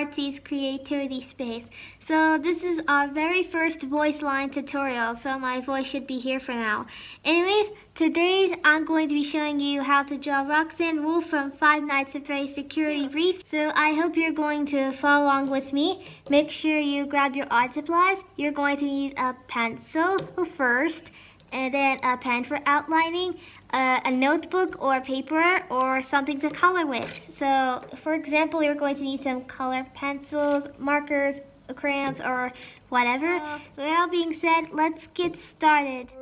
Welcome back to UArtsy's Creativity Space. So this is our very first voice line tutorial, so my voice should be here for now. Anyways, today I'm going to be showing you how to draw Roxanne Wolf from Five Nights at Freddy's Security Breach. So I hope you're going to follow along with me. Make sure you grab your art supplies. You're going to need a pencil first and then a pen for outlining, uh, a notebook or paper or something to color with. So for example, you're going to need some color pencils, markers, crayons, or whatever. So that all being said, let's get started.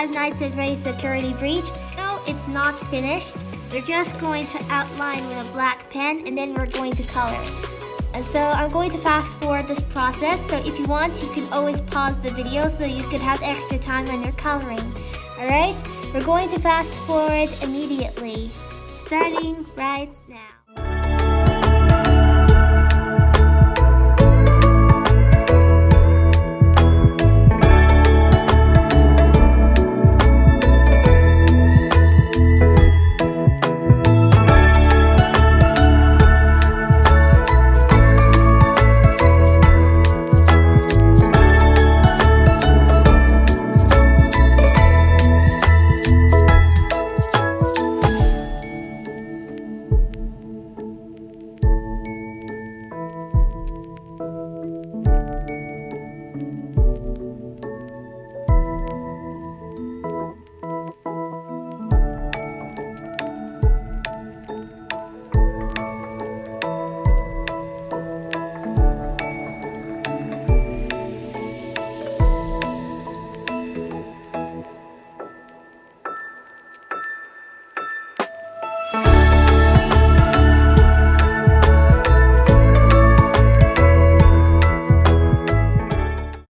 Five Nights at Freddy's Security Breach. No, it's not finished. We're just going to outline with a black pen and then we're going to color. And so I'm going to fast forward this process. So if you want, you can always pause the video so you could have extra time when you're coloring. Alright, we're going to fast forward immediately. Starting right now.